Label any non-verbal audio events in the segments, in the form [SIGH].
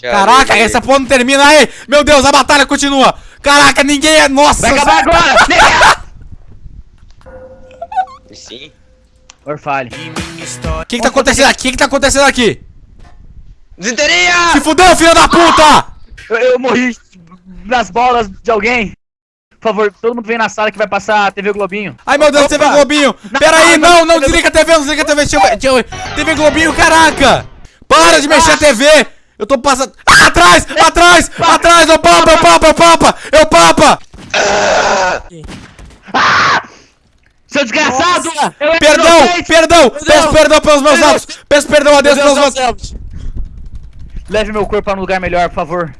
Caraca, essa porra não termina aí! Meu Deus, a batalha continua! Caraca, ninguém é. Nossa! Vai acabar agora! Sim. [LAUGHS] Orfale. O que que tá acontecendo aqui? O que que tá acontecendo aqui? Desinteria! Se fudeu, filho da puta! Eu, eu morri nas bolas de alguém. Por favor, todo mundo vem na sala que vai passar a TV Globinho. Ai meu Deus, Opa! TV Globinho! Não, Pera aí, não, não, não, não não, desliga a TV, não desliga a TV, deixa eu ver. Deixa eu ver. TV Globinho, caraca! Para de mexer a TV! Eu tô passando. Ah, atrás! Atrás! Atrás! Eu papa, eu papa, eu papa! Eu papa! Seu desgraçado! Perdão! Perdão! Peço perdão pelos meus atos! Peço perdão a Deus pelos meus. Leve meu corpo pra um lugar melhor, por favor.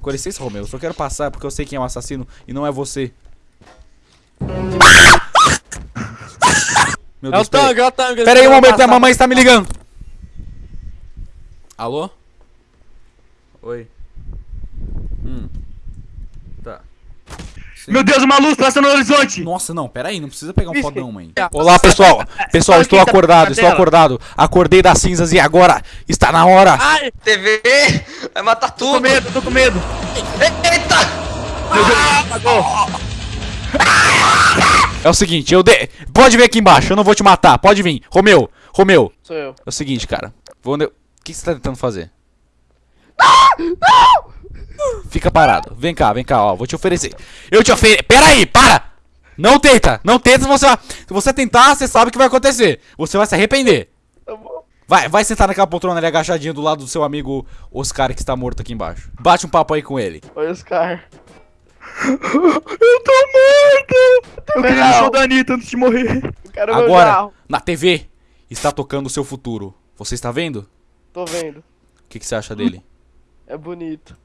Com licença, Romeu, eu só quero passar porque eu sei quem é o assassino e não é você. Meu É o Deus, peraí. tanque, é o tanque. Pera aí um momento, a mamãe está me ligando. Alô? Oi. Hum. Tá. Sim. Meu Deus, uma luz passando no horizonte! Nossa, não, pera aí, não precisa pegar um Isso. fodão, mãe. Olá, pessoal. Pessoal, estou tá acordado, estou acordado. Acordei das cinzas e agora está na hora. Ai, TV! Vai matar Tô com tudo! medo, tô com medo. Eita! É o seguinte, eu de... Pode vir aqui embaixo, eu não vou te matar. Pode vir. Romeu, Romeu. sou eu. É o seguinte, cara. Vou O que você tá tentando fazer? Fica parado. Vem cá, vem cá, ó. Vou te oferecer. Eu te ofereço. Pera aí, para! Não tenta! Não tenta, você vai... Se você tentar, você sabe o que vai acontecer. Você vai se arrepender. Vai, vai sentar naquela poltrona ali agachadinho do lado do seu amigo Oscar que está morto aqui embaixo. Bate um papo aí com ele. Oi, Oscar. [LAUGHS] Eu tô morto! Eu queria o show da Anitta antes de morrer. Quero Agora, na TV, está tocando o seu futuro. Você está vendo? Tô vendo. O que, que você acha dele? É bonito.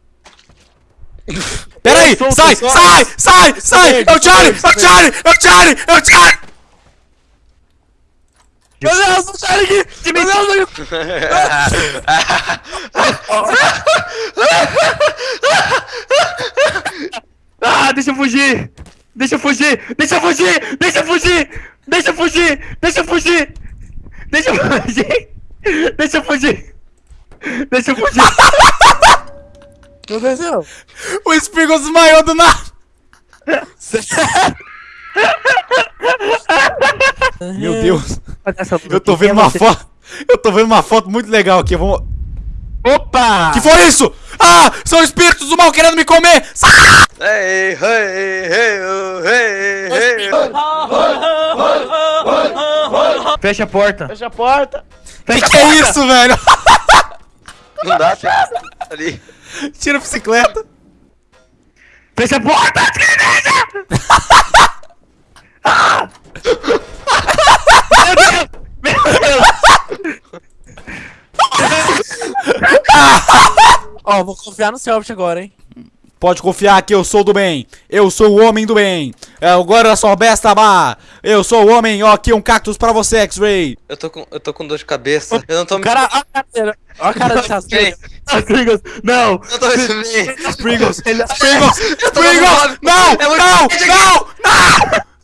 [LAUGHS] Pera aí! O Sai! Sai! Sai! Sai! É o Charlie! É o Charlie! É o Charlie! É o Charlie! Meu Deus, não sai daqui! Meu Deus. [LAUGHS] Ah, deixa eu fugir! Deixa eu fugir! Deixa eu fugir! Deixa eu fugir! Deixa eu fugir! Deixa eu fugir! Deixa eu fugir! Deixa eu fugir! Deixa eu [LAUGHS] fugir! O que aconteceu? O Spriggle desmaiou do nada! Meu Deus! Eu tô vendo uma foto. Eu tô vendo uma foto muito legal aqui. Vamos. Opa! Que foi isso? Ah! São espíritos do mal querendo me comer! Ei, ei. Fecha a porta! Fecha a porta. Que Fecha que a é isso, velho? [LAUGHS] Não dá, tem ali. Tira a bicicleta. Fecha a porta! Ah! Meu Deus! Meu Deus! Ó, vou confiar no Selbit agora, hein? Pode confiar que eu sou do bem. Eu sou o homem do bem. É, Agora sou besta má. Eu sou o homem. Ó, aqui um cactus pra você, X-Ray. Eu tô com, eu tô com dor de cabeça. Eu não tô O cara, ó a cara. Ó a cara. Pringles, Não! eu tô tô Sprinkles. falando. Não, não, não, não.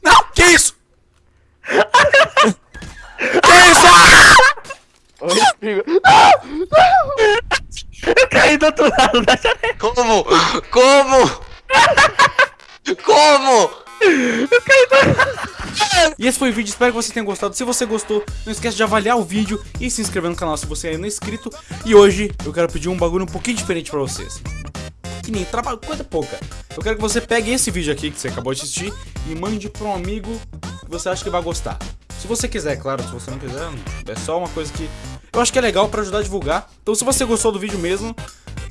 Não, que isso? Que isso? Oi. Eu caí do outro lado da janela! Como? Como? Como? E esse foi o vídeo, espero que você tenha gostado. Se você gostou, não esquece de avaliar o vídeo e se inscrever no canal se você ainda não é inscrito. E hoje eu quero pedir um bagulho um pouquinho diferente pra vocês. Que nem trabalho, coisa pouca. Eu quero que você pegue esse vídeo aqui que você acabou de assistir e mande pra um amigo que você acha que vai gostar. Se você quiser, claro, se você não quiser, é só uma coisa que eu acho que é legal pra ajudar a divulgar. Então se você gostou do vídeo mesmo,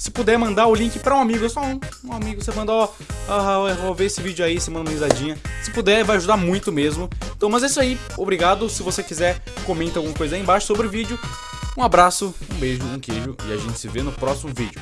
se puder mandar o link pra um amigo, é só um, um amigo, você manda, ó, ah, eu vou ver esse vídeo aí, você manda uma risadinha. Se puder, vai ajudar muito mesmo. Então, mas é isso aí, obrigado. Se você quiser, comenta alguma coisa aí embaixo sobre o vídeo. Um abraço, um beijo, um queijo e a gente se vê no próximo vídeo.